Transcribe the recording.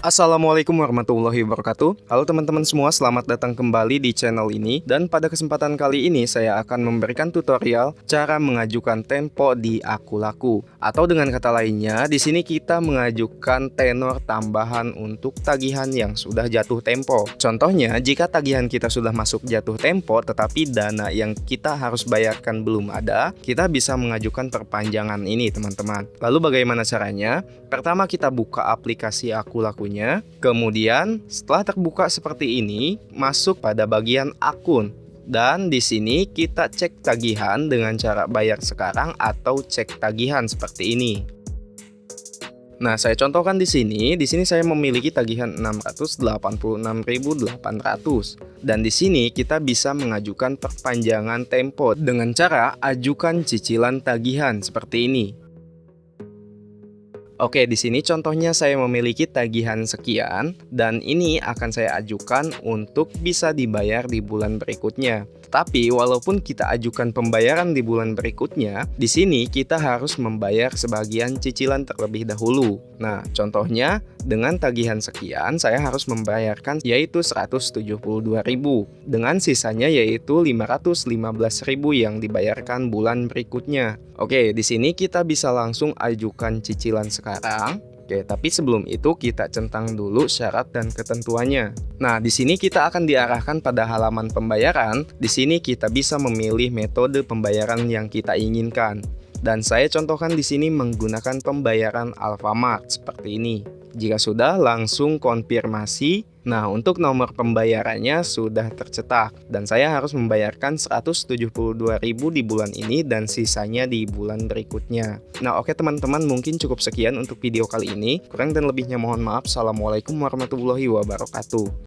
Assalamualaikum warahmatullahi wabarakatuh. Halo teman-teman semua, selamat datang kembali di channel ini. Dan pada kesempatan kali ini saya akan memberikan tutorial cara mengajukan tempo di Akulaku. Atau dengan kata lainnya, di sini kita mengajukan tenor tambahan untuk tagihan yang sudah jatuh tempo. Contohnya, jika tagihan kita sudah masuk jatuh tempo tetapi dana yang kita harus bayarkan belum ada Kita bisa mengajukan perpanjangan ini teman-teman. Lalu bagaimana caranya? Pertama kita buka aplikasi Akulaku Kemudian setelah terbuka seperti ini, masuk pada bagian akun. Dan di sini kita cek tagihan dengan cara bayar sekarang atau cek tagihan seperti ini. Nah, saya contohkan di sini. Di sini saya memiliki tagihan 686.800 dan di sini kita bisa mengajukan perpanjangan tempo dengan cara ajukan cicilan tagihan seperti ini. Oke, di sini contohnya saya memiliki tagihan sekian dan ini akan saya ajukan untuk bisa dibayar di bulan berikutnya. Tapi walaupun kita ajukan pembayaran di bulan berikutnya, di sini kita harus membayar sebagian cicilan terlebih dahulu. Nah, contohnya dengan tagihan sekian saya harus membayarkan yaitu 172.000 dengan sisanya yaitu 515.000 yang dibayarkan bulan berikutnya. Oke, di sini kita bisa langsung ajukan cicilan sekarang Oke, tapi sebelum itu kita centang dulu syarat dan ketentuannya. Nah, di sini kita akan diarahkan pada halaman pembayaran. Di sini kita bisa memilih metode pembayaran yang kita inginkan. Dan saya contohkan di sini menggunakan pembayaran Alfamart seperti ini. Jika sudah, langsung konfirmasi Nah, untuk nomor pembayarannya sudah tercetak dan saya harus membayarkan 172.000 di bulan ini dan sisanya di bulan berikutnya. Nah, oke teman-teman, mungkin cukup sekian untuk video kali ini. Kurang dan lebihnya mohon maaf. Assalamualaikum warahmatullahi wabarakatuh.